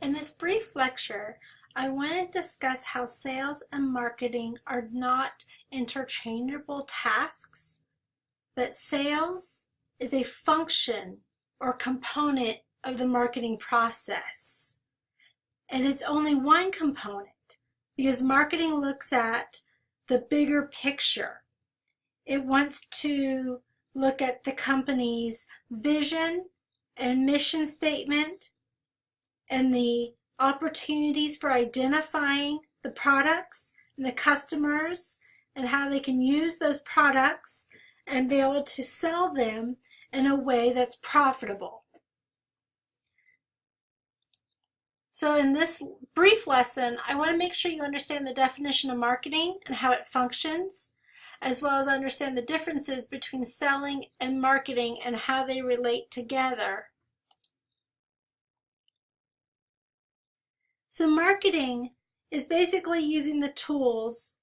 In this brief lecture, I want to discuss how sales and marketing are not interchangeable tasks, that sales is a function or component of the marketing process. And it's only one component because marketing looks at the bigger picture. It wants to look at the company's vision and mission statement and the opportunities for identifying the products and the customers and how they can use those products and be able to sell them in a way that's profitable. So in this brief lesson, I want to make sure you understand the definition of marketing and how it functions, as well as understand the differences between selling and marketing and how they relate together. So marketing is basically using the tools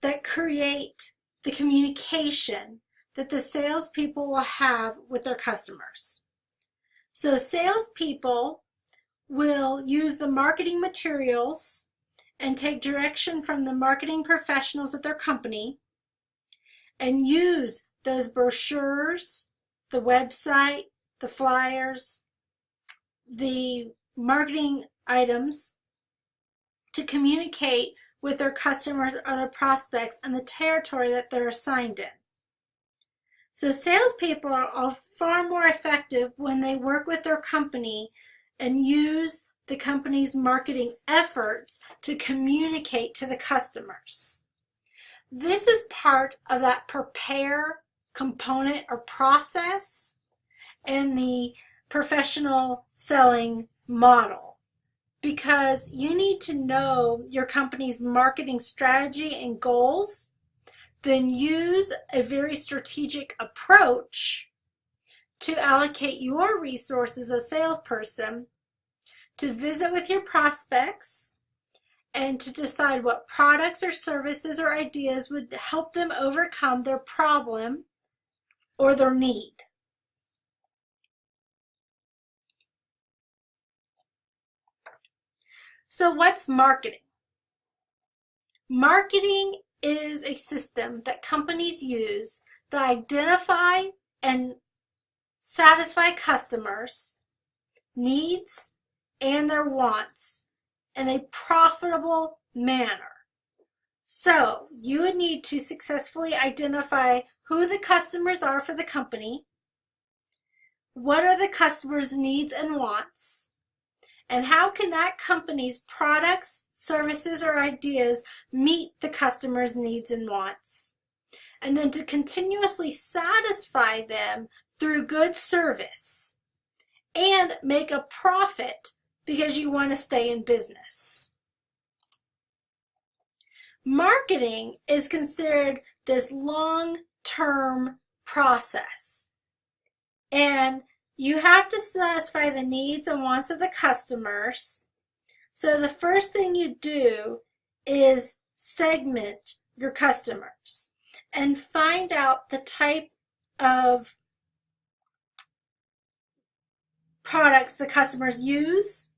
that create the communication that the salespeople will have with their customers. So salespeople will use the marketing materials and take direction from the marketing professionals at their company and use those brochures, the website, the flyers, the marketing items to communicate with their customers or their prospects and the territory that they're assigned in. So salespeople are far more effective when they work with their company and use the company's marketing efforts to communicate to the customers. This is part of that prepare component or process in the professional selling model because you need to know your company's marketing strategy and goals, then use a very strategic approach to allocate your resources as a salesperson to visit with your prospects and to decide what products or services or ideas would help them overcome their problem or their need. So what's marketing? Marketing is a system that companies use to identify and satisfy customers' needs and their wants in a profitable manner. So you would need to successfully identify who the customers are for the company, what are the customer's needs and wants, and how can that company's products, services, or ideas meet the customer's needs and wants? And then to continuously satisfy them through good service and make a profit because you want to stay in business. Marketing is considered this long-term process. And you have to satisfy the needs and wants of the customers. So the first thing you do is segment your customers and find out the type of products the customers use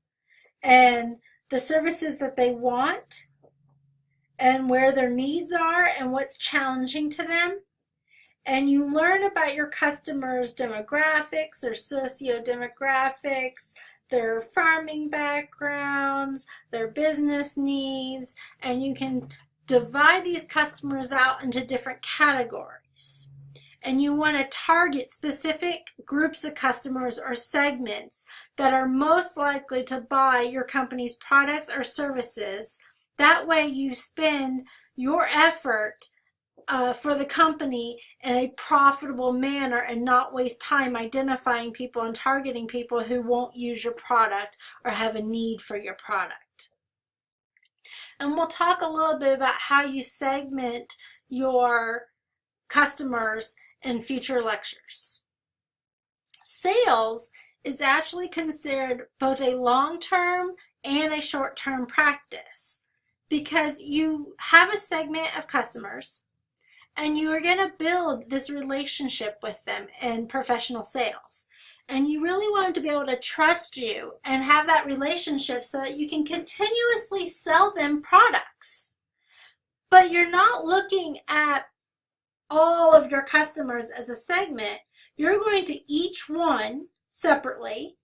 and the services that they want and where their needs are and what's challenging to them and you learn about your customers' demographics, their socio-demographics, their farming backgrounds, their business needs, and you can divide these customers out into different categories. And you want to target specific groups of customers or segments that are most likely to buy your company's products or services. That way you spend your effort uh, for the company in a profitable manner and not waste time identifying people and targeting people who won't use your product or have a need for your product. And we'll talk a little bit about how you segment your customers in future lectures. Sales is actually considered both a long-term and a short-term practice because you have a segment of customers and you are going to build this relationship with them in professional sales. And you really want them to be able to trust you and have that relationship so that you can continuously sell them products. But you're not looking at all of your customers as a segment. You're going to each one separately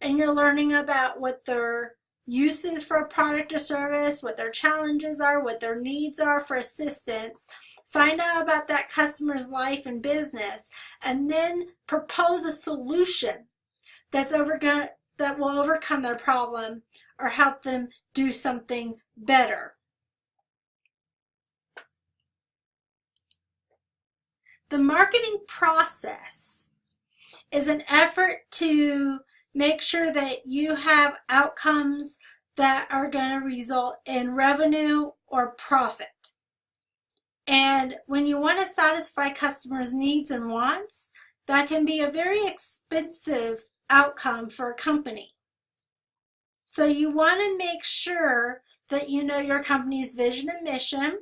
and you're learning about what their uses for a product or service, what their challenges are, what their needs are for assistance. Find out about that customer's life and business, and then propose a solution that's over that will overcome their problem or help them do something better. The marketing process is an effort to make sure that you have outcomes that are going to result in revenue or profit. And when you want to satisfy customers' needs and wants, that can be a very expensive outcome for a company. So you want to make sure that you know your company's vision and mission,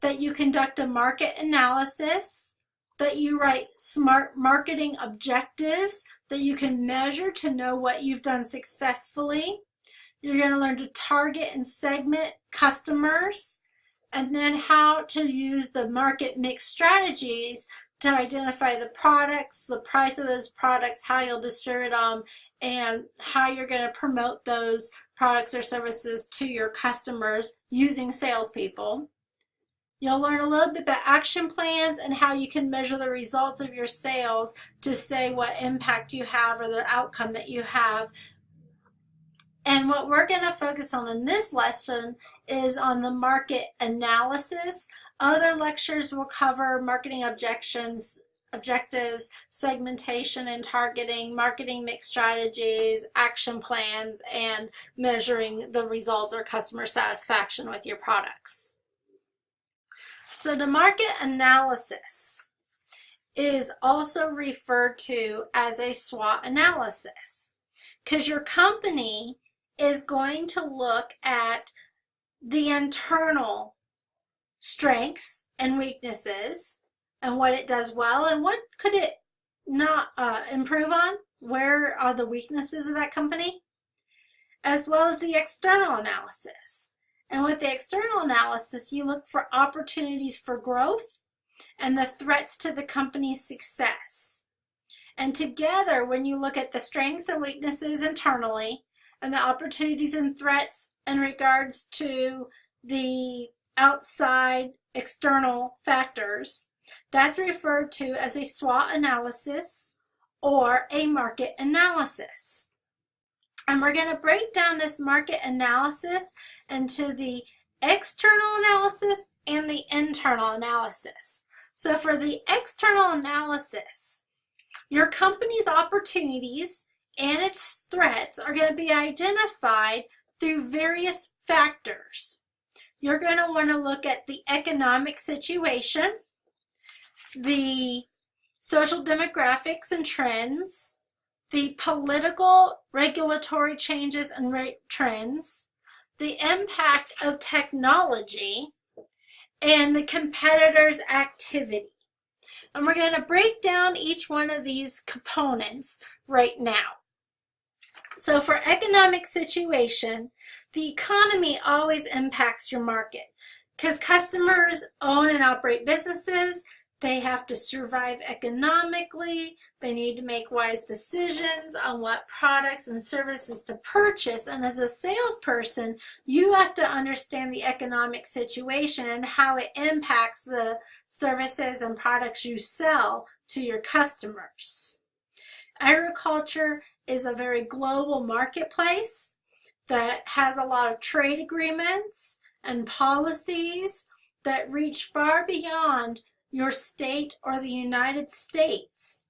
that you conduct a market analysis, that you write smart marketing objectives that you can measure to know what you've done successfully. You're going to learn to target and segment customers and then how to use the market mix strategies to identify the products, the price of those products, how you'll distribute them, and how you're going to promote those products or services to your customers using salespeople. You'll learn a little bit about action plans and how you can measure the results of your sales to say what impact you have or the outcome that you have. And what we're going to focus on in this lesson is on the market analysis. Other lectures will cover marketing objections, objectives, segmentation and targeting, marketing mix strategies, action plans, and measuring the results or customer satisfaction with your products. So the market analysis is also referred to as a SWOT analysis because your company is going to look at the internal strengths and weaknesses and what it does well and what could it not uh, improve on where are the weaknesses of that company as well as the external analysis and with the external analysis, you look for opportunities for growth and the threats to the company's success. And together, when you look at the strengths and weaknesses internally and the opportunities and threats in regards to the outside external factors, that's referred to as a SWOT analysis or a market analysis. And we're going to break down this market analysis into the external analysis and the internal analysis. So for the external analysis, your company's opportunities and its threats are going to be identified through various factors. You're going to want to look at the economic situation, the social demographics and trends, the political regulatory changes and trends, the impact of technology, and the competitor's activity. And we're going to break down each one of these components right now. So for economic situation, the economy always impacts your market because customers own and operate businesses they have to survive economically. They need to make wise decisions on what products and services to purchase. And as a salesperson, you have to understand the economic situation and how it impacts the services and products you sell to your customers. Agriculture is a very global marketplace that has a lot of trade agreements and policies that reach far beyond your state or the United States.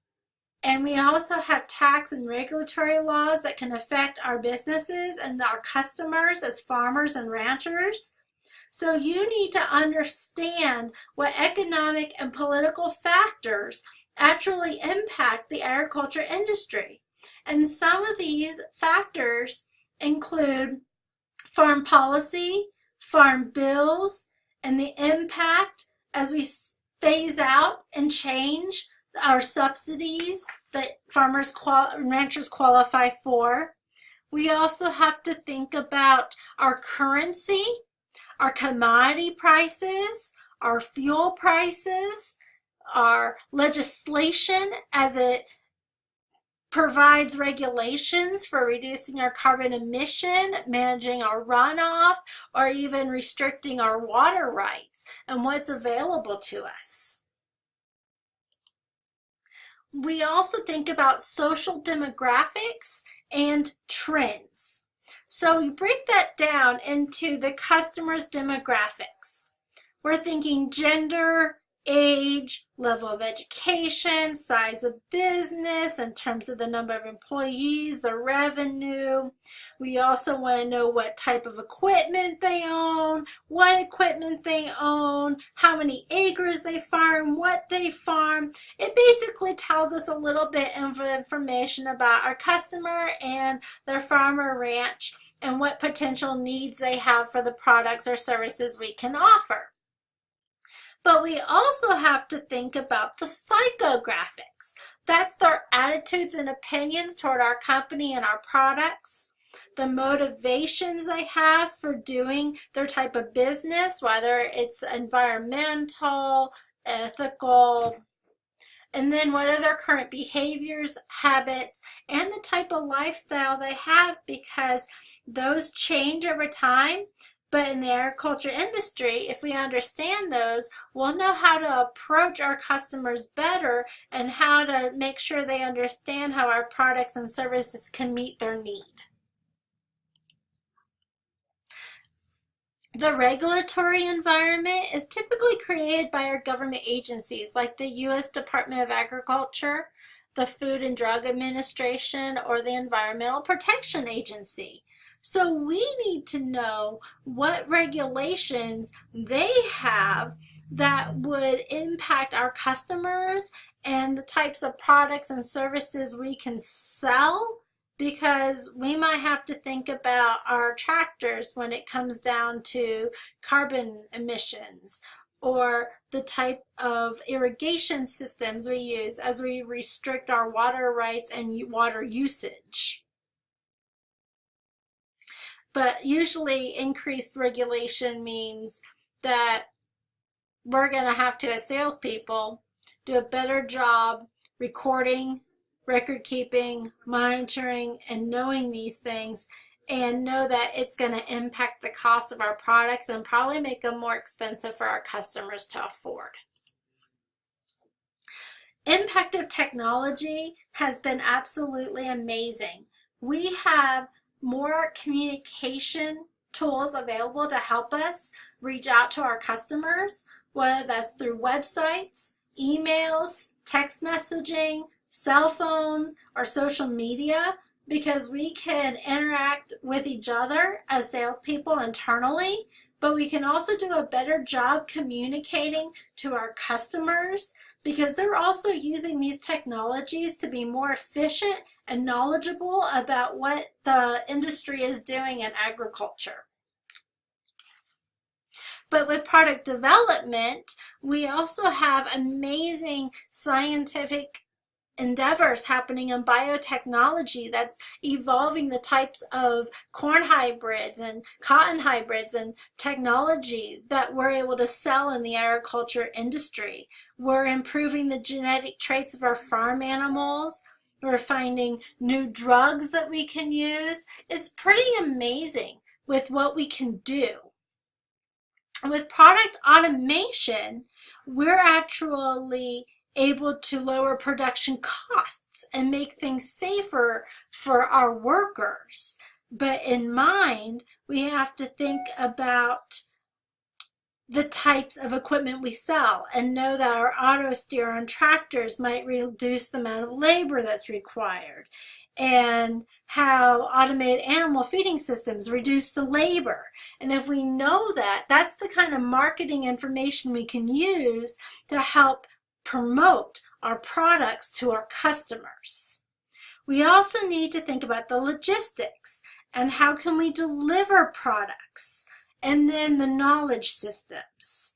And we also have tax and regulatory laws that can affect our businesses and our customers as farmers and ranchers. So you need to understand what economic and political factors actually impact the agriculture industry. And some of these factors include farm policy, farm bills, and the impact as we phase out and change our subsidies that farmers qual ranchers qualify for. We also have to think about our currency, our commodity prices, our fuel prices, our legislation as it provides regulations for reducing our carbon emission, managing our runoff, or even restricting our water rights and what's available to us. We also think about social demographics and trends. So we break that down into the customer's demographics. We're thinking gender, age, level of education, size of business in terms of the number of employees, the revenue. We also want to know what type of equipment they own, what equipment they own, how many acres they farm, what they farm. It basically tells us a little bit of information about our customer and their farm or ranch and what potential needs they have for the products or services we can offer. But we also have to think about the psychographics. That's their attitudes and opinions toward our company and our products, the motivations they have for doing their type of business, whether it's environmental, ethical, and then what are their current behaviors, habits, and the type of lifestyle they have because those change over time but in the agriculture industry, if we understand those, we'll know how to approach our customers better and how to make sure they understand how our products and services can meet their need. The regulatory environment is typically created by our government agencies like the U.S. Department of Agriculture, the Food and Drug Administration, or the Environmental Protection Agency. So we need to know what regulations they have that would impact our customers and the types of products and services we can sell because we might have to think about our tractors when it comes down to carbon emissions or the type of irrigation systems we use as we restrict our water rights and water usage. But usually increased regulation means that we're going to have to, as salespeople, do a better job recording, record keeping, monitoring, and knowing these things and know that it's going to impact the cost of our products and probably make them more expensive for our customers to afford. Impact of technology has been absolutely amazing. We have more communication tools available to help us reach out to our customers, whether that's through websites, emails, text messaging, cell phones, or social media, because we can interact with each other as salespeople internally, but we can also do a better job communicating to our customers because they're also using these technologies to be more efficient and knowledgeable about what the industry is doing in agriculture. But with product development, we also have amazing scientific endeavors happening in biotechnology that's evolving the types of corn hybrids and cotton hybrids and technology that we're able to sell in the agriculture industry. We're improving the genetic traits of our farm animals. We're finding new drugs that we can use. It's pretty amazing with what we can do. with product automation, we're actually able to lower production costs and make things safer for our workers. But in mind, we have to think about the types of equipment we sell and know that our auto steer on tractors might reduce the amount of labor that's required and how automated animal feeding systems reduce the labor. And if we know that, that's the kind of marketing information we can use to help promote our products to our customers. We also need to think about the logistics and how can we deliver products and then the knowledge systems.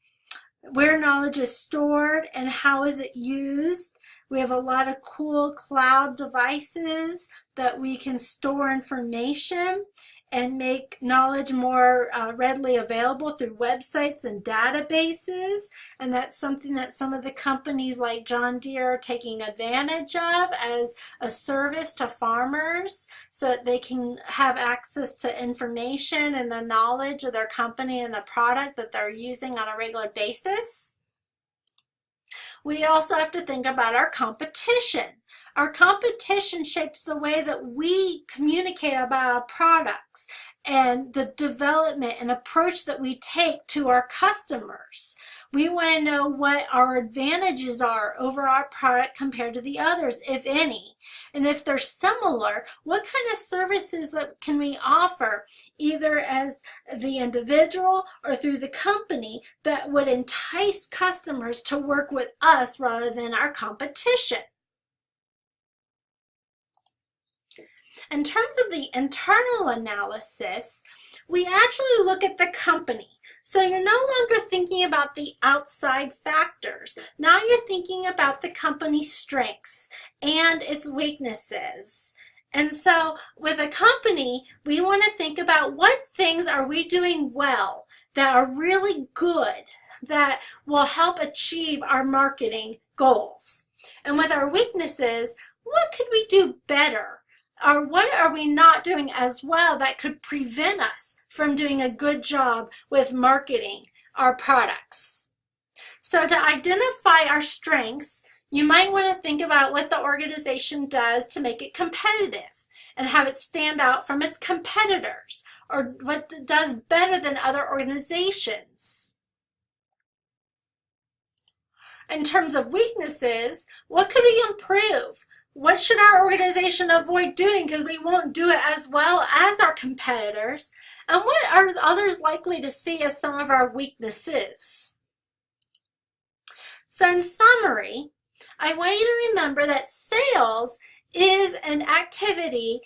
Where knowledge is stored and how is it used, We have a lot of cool cloud devices that we can store information and make knowledge more uh, readily available through websites and databases. And that's something that some of the companies like John Deere are taking advantage of as a service to farmers so that they can have access to information and the knowledge of their company and the product that they're using on a regular basis. We also have to think about our competition. Our competition shapes the way that we communicate about our products and the development and approach that we take to our customers. We want to know what our advantages are over our product compared to the others, if any. And if they're similar, what kind of services can we offer, either as the individual or through the company, that would entice customers to work with us rather than our competition? In terms of the internal analysis, we actually look at the company. So you're no longer thinking about the outside factors. Now you're thinking about the company's strengths and its weaknesses. And so with a company, we want to think about what things are we doing well that are really good that will help achieve our marketing goals. And with our weaknesses, what could we do better? Or what are we not doing as well that could prevent us from doing a good job with marketing our products? So to identify our strengths, you might want to think about what the organization does to make it competitive and have it stand out from its competitors or what does better than other organizations. In terms of weaknesses, what could we improve? What should our organization avoid doing because we won't do it as well as our competitors? And what are others likely to see as some of our weaknesses? So in summary, I want you to remember that sales is an activity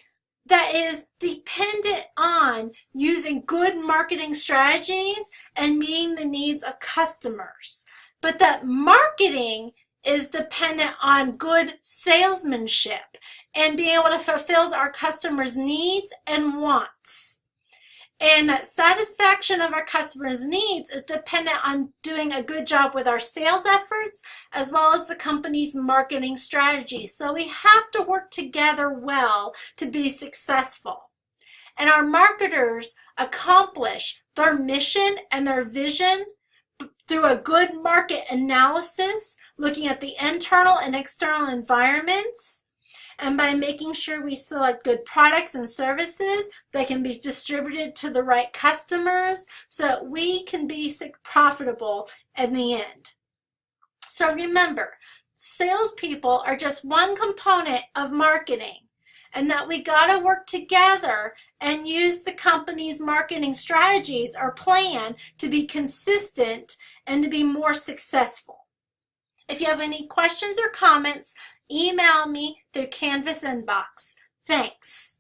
that is dependent on using good marketing strategies and meeting the needs of customers. But that marketing is dependent on good salesmanship and being able to fulfill our customers' needs and wants. And that satisfaction of our customers' needs is dependent on doing a good job with our sales efforts as well as the company's marketing strategy. So we have to work together well to be successful. And our marketers accomplish their mission and their vision through a good market analysis, looking at the internal and external environments, and by making sure we select good products and services that can be distributed to the right customers so that we can be profitable in the end. So remember, salespeople are just one component of marketing and that we got to work together and use the company's marketing strategies or plan to be consistent and to be more successful. If you have any questions or comments, email me through Canvas inbox. Thanks.